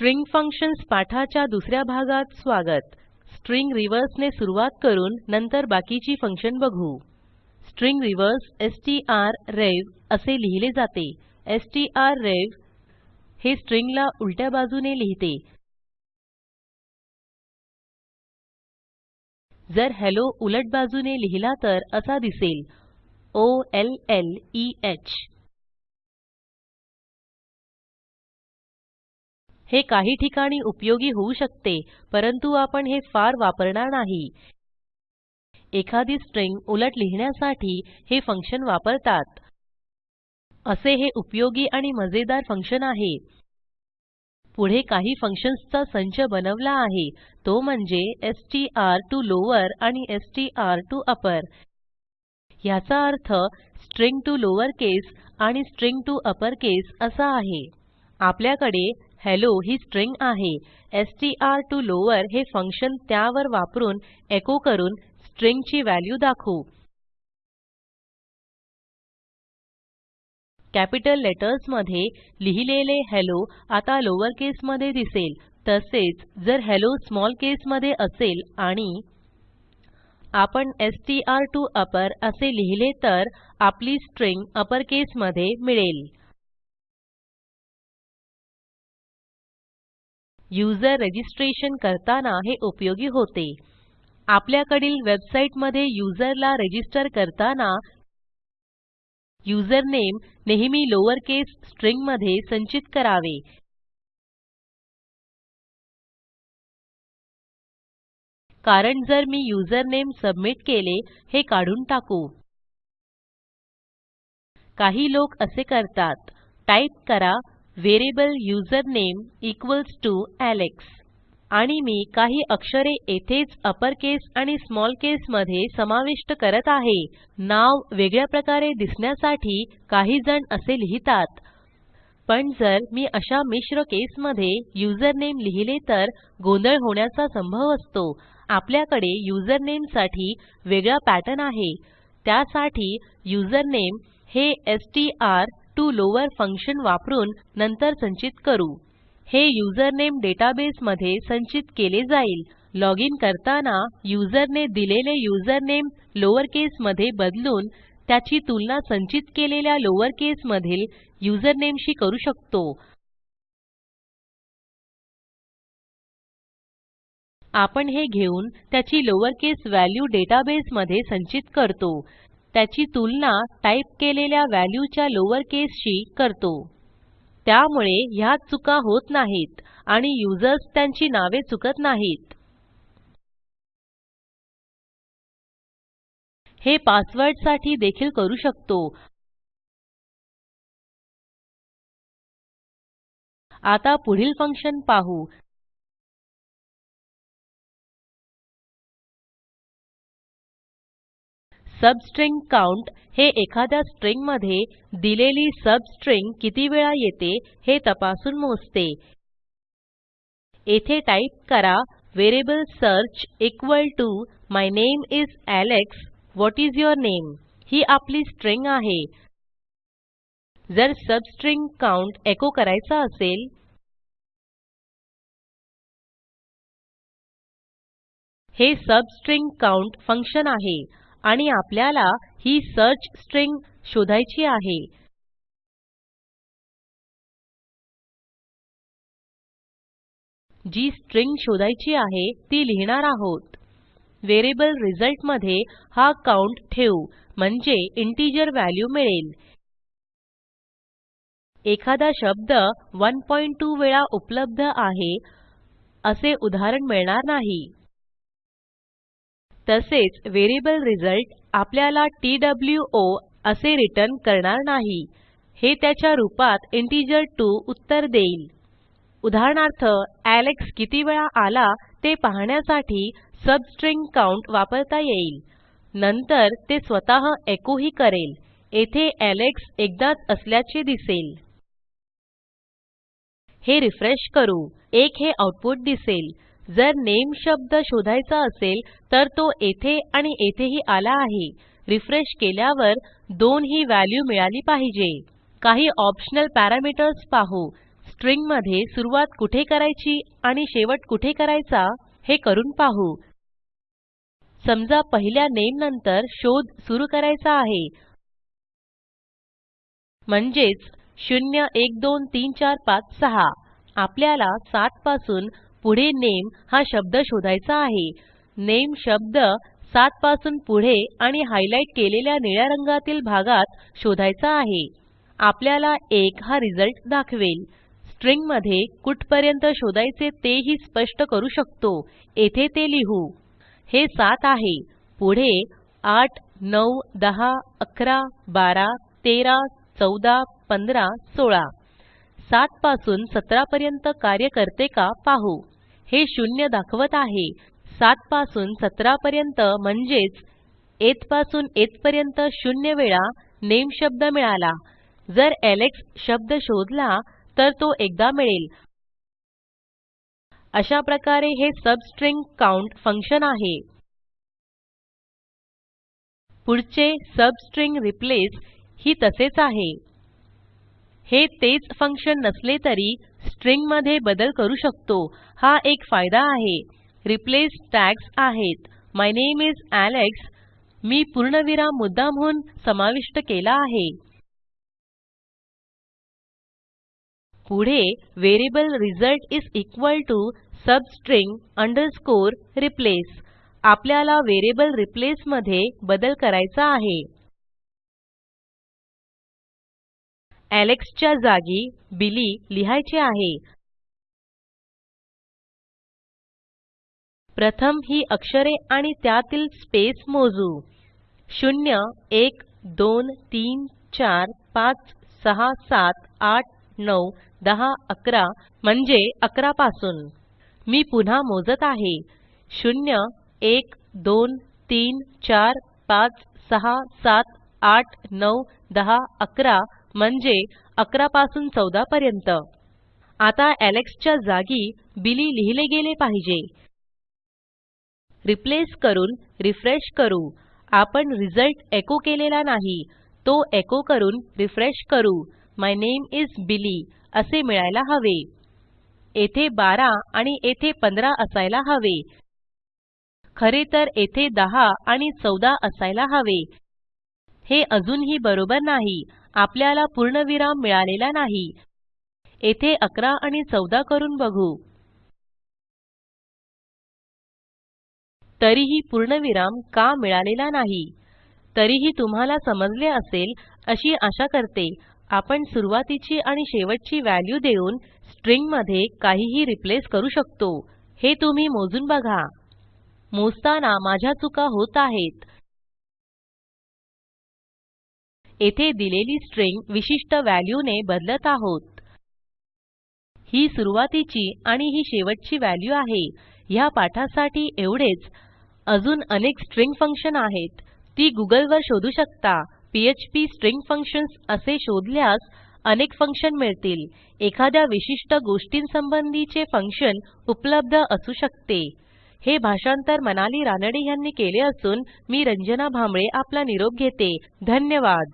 String functions पाठाच्या दुसऱ्या भागात स्वागत. स्ट्रिंग रिव्हर्स ने सुरूवात करून नंतर बाकीची फंक्शन बघू. स्ट्रिंग रिव्हर्स strrev असे लिहिले जाते. Strrev हे स्ट्रिंगला उलट्या बाजूने लिहिते. जर हेल्लो उलट बाजूने लिहिला तर असा दिसेल. ओ l l ई ह हे काही ठिकाणी उपयोगी होऊ शकते परंतु आपण हे फार वापरणार नाही. एखादी स्ट्रिंग उलट लिहिण्यासाठी हे फंक्शन वापरतात. असे हे उपयोगी आणि मजेदार फंक्शन आहे. पुढे काही फंक्शन्सचा संच बनवला आहे तो म्हणजे एसटीआर टीओ लॉवर आणि एसटीआर टीओ अपर ह्याचा अर्थ स्ट्रिंग टीओ लॉवरकेस आणि स्ट्रिंग टीओ अपरकेस असा आहे. आपल्याकडे हेल्लो ही स्ट्रिंग आहे. एसटीआर टीओ लॉवर हे फंक्शन त्यावर वापरून एको करून स्ट्रिंगची व्हॅल्यू दाखवू. कॅपिटल लेटर्समध्ये लिहिलेले हेल्लो आता लोअर केस मध्ये दिसेल. तसेच जर हेल्लो स्मॉल केस मध्ये असेल आणि आपण एसटीआर टीओ अपर असे लिहिले तर आपली स्ट्रिंग अपर केस मध्ये मिळेल. यूझर रजिस्ट्रेशन करताना हे उपयोगी होते. आपल्याकडील वेबसाईटमध्ये युजरला रजिस्टर करताना यूजरनेम नेहमी लोअर केस स्ट्रिंगमध्ये संचित करावे. कारण जर मी युजरनेम सबमिट केले हे काढून टाकू. काही लोक असे करतात. टाईप करा variable username equals TO Alex. आणि मी काही अक्षरे येथेच अपर केस आणि स्मॉल केस मध्ये समाविष्ट करत आहे. नाव वेगळ्या प्रकारे दिसण्यासाठी काही जण असे लिहितात. पण जर मी अशा मिश्र केस मध्ये युझरनेम लिहिले तर गोंधळ होण्याचा संभव असतो. आपल्याकडे युझरनेमसाठी वेगळा पॅटर्न आहे. त्यासाठी युझरनेम हे एसटीआर टीओ लॉवर फंक्शन वापरून नंतर संचित करू. हे युझरनेम डेटाबेस मध्ये संचित केले जाईल. लॉजिन करताना युजरने दिलेले युझरनेम लॉवर केस मध्ये बदलून त्याची तुलना संचित केलेल्या लॉवर केस मधील युझरनेमशी करू शकतो. आपण हे घेऊन त्याची लॉवर केस व्हॅल्यू डेटाबेस मध्ये संचित करतो. त्याची तुलना टाईप केलेल्या व्हॅल्यूच्या लोअर केसशी करतो. त्यामुळे ह्यात चुका होत नाहीत आणि युजर्स त्यांची नावे चुकत नाहीत. हे पासवर्डसाठी देखील करू शकतो. आता पुढील फंक्शन पाहू. सबस्ट्रिंग काउंट हे एखाद्या स्ट्रिंगमध्ये दिलेली सबस्ट्रिंग किती वेळा येते हे तपासून मोजते. येथे टाईप करा variable search equal TO my name is Alex what is your name ही आपली स्ट्रिंग आहे. जर सबस्ट्रिंग काउंट एको करायचा असेल हे सबस्ट्रिंग काउंट फंक्शन आहे. आणि आपल्याला ही सर्च स्ट्रिंग शोधायची आहे. जी स्ट्रिंग शोधायची आहे ती लिहिणार आहोत. व्हेरिएबल रिझल्टमध्ये हा काउंट ठेवू म्हणजे इंटिजर व्हॅल्यू मिळेल. एखादा शब्द 12 वेळा उपलब्ध आहे असे उदाहरण मिळणार नाही. तसेच व्हेरिएबल रिझल्ट आपल्याला ट्वो असे रिटर्न करणार नाही. हे त्याच्या रूपात इंटिजर 2 उत्तर देईल. उदाहरणार्थ एलेक्स किती वेळा आला ते पाहण्यासाठी सबस्ट्रिंग काउंट वापरता येईल. नंतर ते स्वतः एको ही करेल. येथे एलेक्स एकदाच असल्याचे दिसेल. हे रिफ्रेश करू. 1 हे आऊटपुट दिसेल. जर नामे शब्द शोधायचा असेल तर तो येथे आणि येथेही आला आहे. रिफ्रेश केल्यावर 2 ही व्हॅल्यू मिळाली पाहिजे. काही ऑप्शनल पॅरामीटर्स पाहू. स्ट्रिंगमध्ये सुरूवात कुठे करायची आणि शेवट कुठे करायचा हे करून पाहू. समजा पहिल्या नेम नंतर शोध सुरू करायचा आहे. म्हणजेच 0 1 2 3 4 5 6 आपल्याला 7 पासून पुढे नेम हा शब्द शोधायचा आहे. नेम शब्द 7 पासून पुढे आणि हायलाईट केलेल्या निळ्या रंगातील भागात शोधायचा आहे. आपल्याला 1 हा रिझल्ट दाखवेल. स्ट्रिंगमध्ये कुठपर्यंत शोधायचे तेही स्पष्ट करू शकतो. येथे ते लिहू. हे 7 आहे. पुढे 8 9 10 11 12 13 14 15 16 7 पासून 17 पर्यंत कार्य करते का पाहू. हे शून्य दाखवत आहे. 7 पासून 17 पर्यंत म्हणजेच येथपासून येथपर्यंत शून्य वेळा नेम शब्द मिळाला. जर एलेक्स शब्द शोधला तर तो एकदा मिळेल. अशा प्रकारे हे सबस्ट्रिंग काउंट फंक्शन आहे. पुढचे सबस्ट्रिंग रिप्लेस ही तसेच आहे. हे तेच फंक्शन नसले तरी स्ट्रिंगमध्ये बदल करू शकतो. हा एक फायदा आहे. रिप्लेस टॅग्स आहेत. माय नामे इस एलेक्स मी पूर्णविराम मुद्दामहून समाविष्ट केला आहे. पुढे variable result is equal TO substring underscore replace. आपल्याला व्हेरिएबल रिप्लेस मध्ये बदल करायचा आहे. एलेक्स च्या जागी बिली लिहायचे आहे. प्रथम ही अक्षरे आणि त्यातील स्पेस मोजू. 0 1 2 3 4 5 6 7 8 9 10 11 म्हणजे 11 पासून. मी पुन्हा मोजत आहे. 0 1 2 3 4 5 6 7 8 9 10 11 म्हणजे 11 पासून 14 पर्यंत. आता एलेक्स च्या जागी बिली लिहिले गेले पाहिजे. रिप्लेस करून रिफ्रेश करू. आपण रिझल्ट एको केलेला नाही. तो एको करून रिफ्रेश करू. माय नामे इस बिली असे मिळायला हवे. येथे 12 आणि येथे 15 असायला हवे. खरे तर येथे 10 आणि 14 असायला हवे. हे अजूनही बरोबर नाही. आपल्याला पूर्णविराम मिळालेला नाही. येथे 11 आणि 14 करून बघू. तरीही पूर्णविराम का मिळालेला नाही? तरीही तुम्हाला समजले असेल अशी आशा करते. आपण सुरुवातीची आणि शेवटची व्हॅल्यू देऊन स्ट्रिंगमध्ये काहीही रिप्लेस करू शकतो. हे तुम्ही मोजून बघा. मोजताना माझ्या चुका होत आहेत. येथे दिलेली स्ट्रिंग विशिष्ट व्हॅल्यूने बदलत आहोत. ही सुरूवातीची आणि ही शेवटची व्हॅल्यू आहे. ह्या पाठासाठी एवढेच. अजून अनेक स्ट्रिंग फंक्शन आहेत. ती गुगल वर शोधू शकता. पीएचपी स्ट्रिंग फंक्शन्स असे शोधल्यास अनेक फंक्शन मिळतील. एखाद्या विशिष्ट गोष्टींसंबंधीचे फंक्शन उपलब्ध असू शकते. हे भाषांतर मनाली रानडे यांनी केले असून मी रंजना भांबळे आपला निरोप घेते. धन्यवाद.